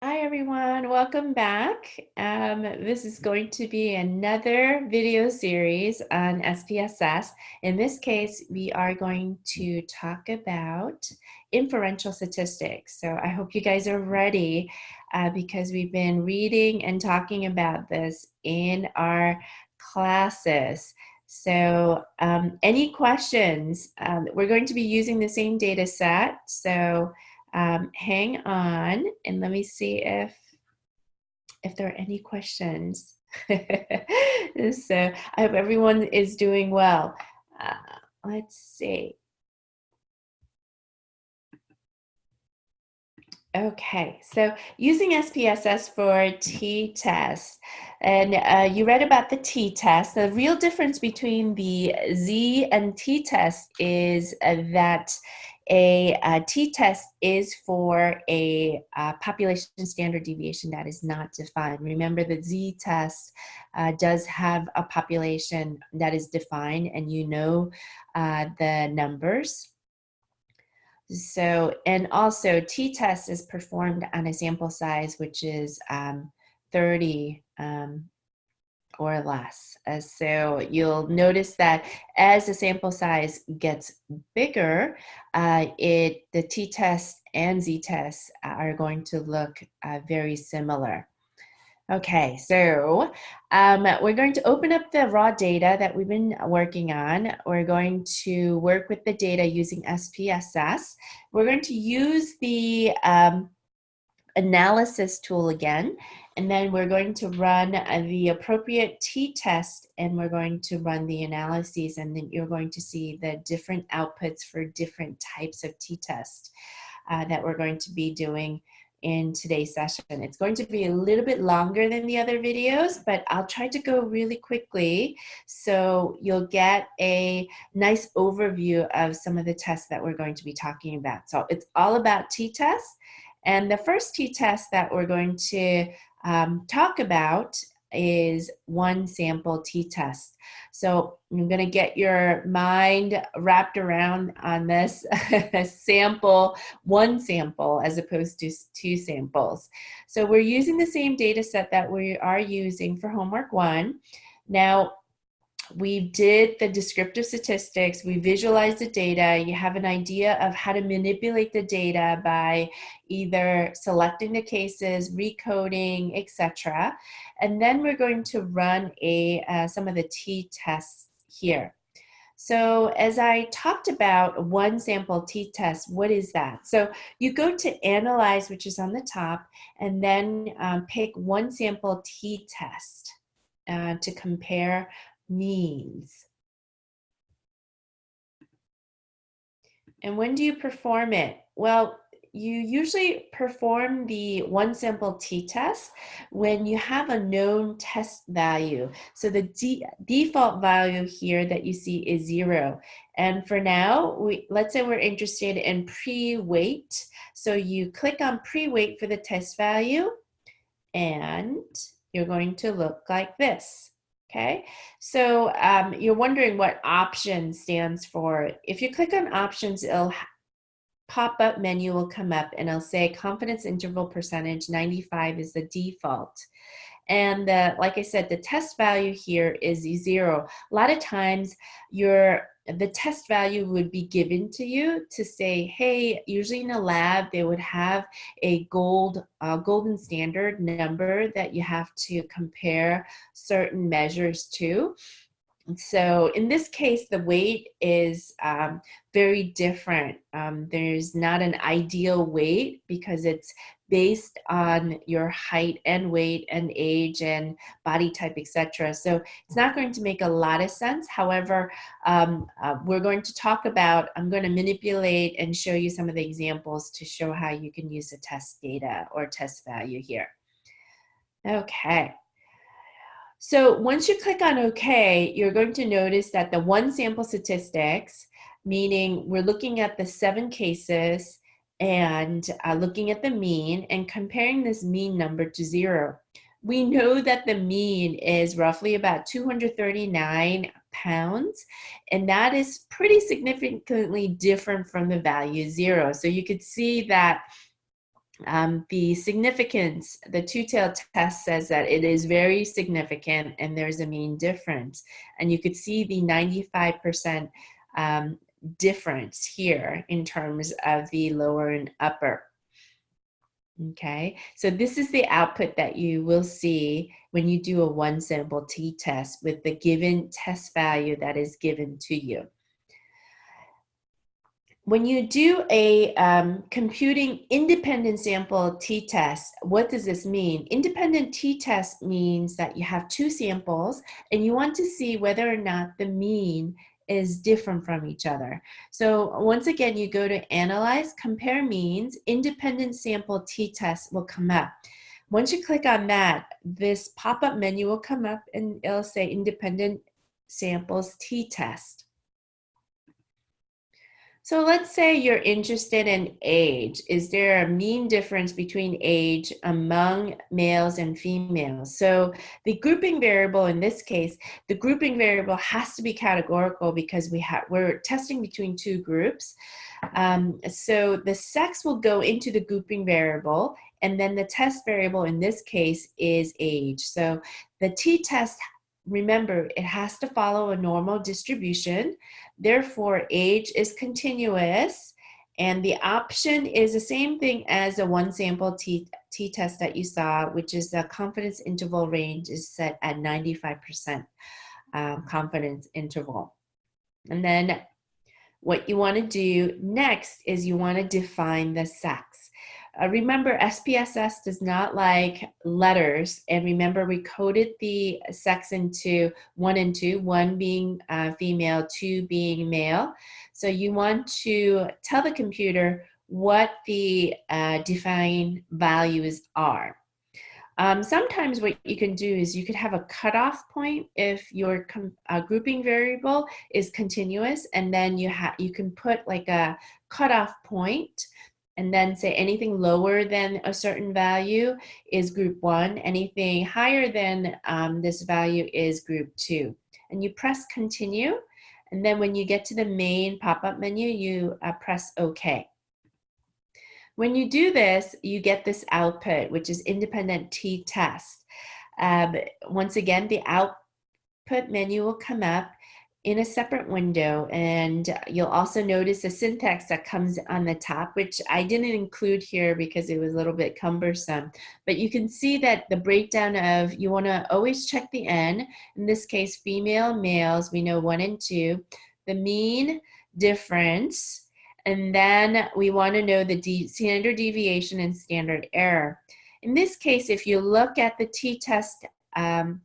Hi everyone, welcome back. Um, this is going to be another video series on SPSS. In this case, we are going to talk about inferential statistics. So I hope you guys are ready uh, because we've been reading and talking about this in our classes. So um, any questions? Um, we're going to be using the same data set. So um, hang on and let me see if if there are any questions. so I hope everyone is doing well. Uh, let's see. Okay, so using SPSS for t-test, and uh, you read about the t-test. The real difference between the z and t-test is uh, that a, a t-test is for a, a, population standard deviation that is not defined. Remember the z-test uh, does have a population that is defined and you know uh, the numbers. So, and also t-test is performed on a sample size which is um, 30 um, or less. Uh, so you'll notice that as the sample size gets bigger, uh, it the t-test and z-test are going to look uh, very similar. Okay, so um, we're going to open up the raw data that we've been working on. We're going to work with the data using SPSS. We're going to use the um, analysis tool again, and then we're going to run uh, the appropriate t-test and we're going to run the analyses and then you're going to see the different outputs for different types of t-test uh, that we're going to be doing in today's session. It's going to be a little bit longer than the other videos, but I'll try to go really quickly so you'll get a nice overview of some of the tests that we're going to be talking about. So it's all about t-tests. And the first t-test that we're going to um, talk about is one sample t-test. So I'm going to get your mind wrapped around on this sample, one sample as opposed to two samples. So we're using the same data set that we are using for homework one. Now, we did the descriptive statistics, we visualized the data, you have an idea of how to manipulate the data by either selecting the cases, recoding, etc. And then we're going to run a uh, some of the t-tests here. So as I talked about one sample t-test, what is that? So you go to analyze, which is on the top, and then um, pick one sample t-test uh, to compare means. And when do you perform it? Well, you usually perform the one sample t-test when you have a known test value. So the default value here that you see is zero. And for now, we, let's say we're interested in pre-weight. So you click on pre-weight for the test value and you're going to look like this. Okay, so um, you're wondering what option stands for. If you click on options, it'll pop-up menu will come up and it'll say confidence interval percentage 95 is the default. And the, like I said, the test value here is zero. A lot of times your the test value would be given to you to say, hey, usually in a lab, they would have a gold, uh, golden standard number that you have to compare certain measures to. So in this case, the weight is um, very different. Um, there's not an ideal weight because it's based on your height and weight and age and body type, etc. So it's not going to make a lot of sense. However, um, uh, we're going to talk about, I'm going to manipulate and show you some of the examples to show how you can use the test data or test value here. Okay. So once you click on OK, you're going to notice that the one sample statistics, meaning we're looking at the seven cases and uh, looking at the mean and comparing this mean number to zero. We know that the mean is roughly about 239 pounds, and that is pretty significantly different from the value zero. So you could see that um, the significance, the two-tailed test says that it is very significant and there's a mean difference. And you could see the 95% um, difference here in terms of the lower and upper. Okay, so this is the output that you will see when you do a one sample t-test with the given test value that is given to you when you do a um, computing independent sample t-test, what does this mean? Independent t-test means that you have two samples and you want to see whether or not the mean is different from each other. So once again, you go to analyze, compare means, independent sample t-test will come up. Once you click on that, this pop-up menu will come up and it'll say independent samples t-test. So let's say you're interested in age. Is there a mean difference between age among males and females? So the grouping variable in this case, the grouping variable has to be categorical because we have we're testing between two groups. Um, so the sex will go into the grouping variable and then the test variable in this case is age. So the t-test remember, it has to follow a normal distribution. Therefore, age is continuous. And the option is the same thing as the one sample t-test that you saw, which is the confidence interval range is set at 95% um, confidence interval. And then what you want to do next is you want to define the sex. Uh, remember, SPSS does not like letters. And remember, we coded the sex into one and two, one being uh, female, two being male. So you want to tell the computer what the uh, defined values are. Um, sometimes what you can do is you could have a cutoff point if your uh, grouping variable is continuous and then you, have you can put like a cutoff point and then say anything lower than a certain value is group one, anything higher than um, this value is group two. And you press continue, and then when you get to the main pop-up menu, you uh, press OK. When you do this, you get this output, which is independent t-test. Um, once again, the output menu will come up in a separate window and you'll also notice the syntax that comes on the top which I didn't include here because it was a little bit cumbersome. But you can see that the breakdown of you want to always check the n in this case female males we know one and two the mean difference and then we want to know the de standard deviation and standard error. In this case if you look at the t-test um,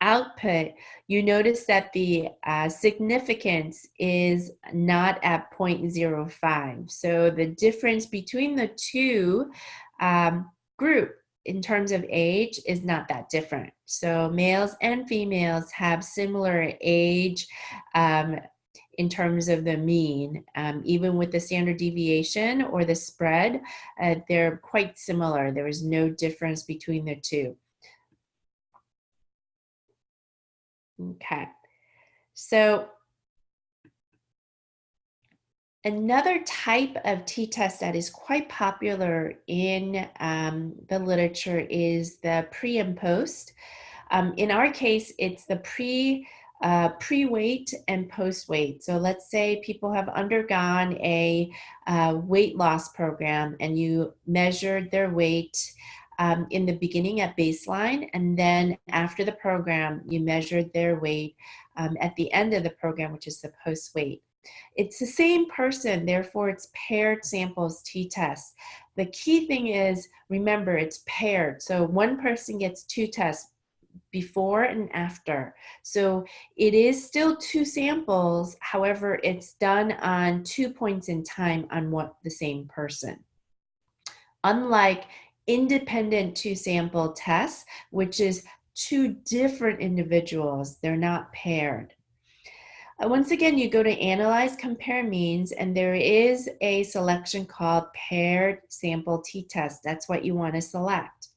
output, you notice that the uh, significance is not at 0.05. So the difference between the two um, group in terms of age is not that different. So males and females have similar age um, in terms of the mean. Um, even with the standard deviation or the spread, uh, they're quite similar. There is no difference between the two. Okay, so another type of t-test that is quite popular in um, the literature is the pre and post. Um, in our case, it's the pre uh, pre-weight and post-weight. So let's say people have undergone a uh, weight loss program and you measured their weight um, in the beginning at baseline, and then after the program, you measured their weight um, at the end of the program, which is the post weight. It's the same person, therefore it's paired samples t-test. The key thing is, remember, it's paired. So one person gets two tests, before and after. So it is still two samples, however, it's done on two points in time on what the same person. Unlike independent two sample tests, which is two different individuals. They're not paired. Uh, once again, you go to Analyze, Compare Means, and there is a selection called Paired Sample T-Test. That's what you want to select.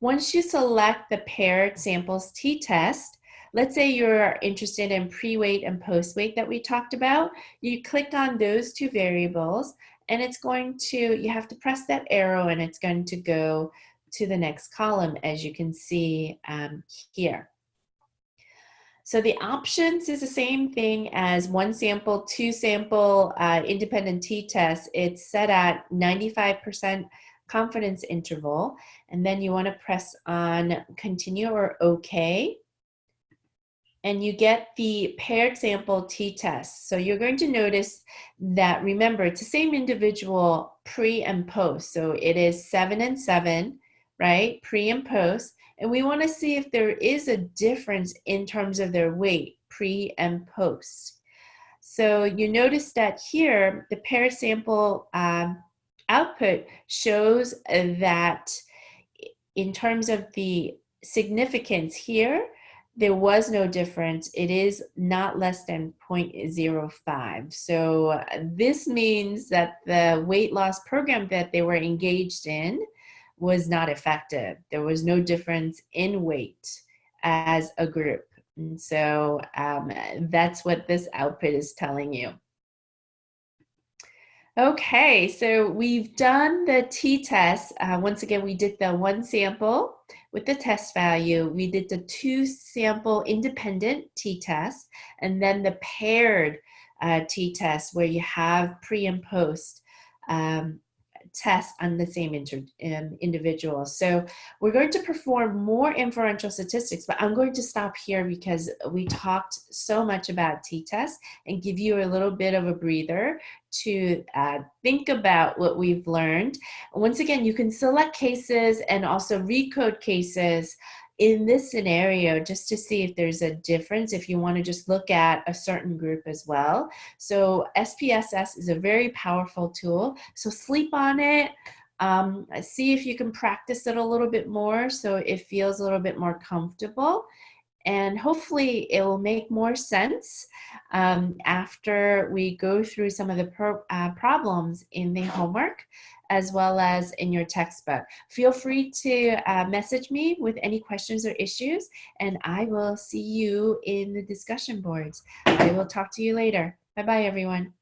Once you select the Paired Samples T-Test, let's say you're interested in pre-weight and post-weight that we talked about, you click on those two variables, and it's going to, you have to press that arrow and it's going to go to the next column as you can see um, here. So the options is the same thing as one sample, two sample uh, independent t-test. It's set at 95% confidence interval. And then you wanna press on continue or okay. And you get the paired sample t-test. So you're going to notice that, remember, it's the same individual pre and post. So it is seven and seven, right? Pre and post. And we want to see if there is a difference in terms of their weight, pre and post. So you notice that here, the paired sample um, output shows that in terms of the significance here, there was no difference. It is not less than 0.05. So this means that the weight loss program that they were engaged in was not effective. There was no difference in weight as a group. And so um, that's what this output is telling you. Okay, so we've done the t-test. Uh, once again, we did the one sample with the test value. We did the two sample independent t-test and then the paired uh, t-test where you have pre and post um, test on the same um, individual. So we're going to perform more inferential statistics, but I'm going to stop here because we talked so much about t-test and give you a little bit of a breather to uh, think about what we've learned. Once again, you can select cases and also recode cases in this scenario just to see if there's a difference if you want to just look at a certain group as well. So SPSS is a very powerful tool. So sleep on it. Um, see if you can practice it a little bit more so it feels a little bit more comfortable and hopefully it will make more sense um, after we go through some of the pro uh, problems in the homework as well as in your textbook. Feel free to uh, message me with any questions or issues, and I will see you in the discussion boards. I will talk to you later. Bye-bye, everyone.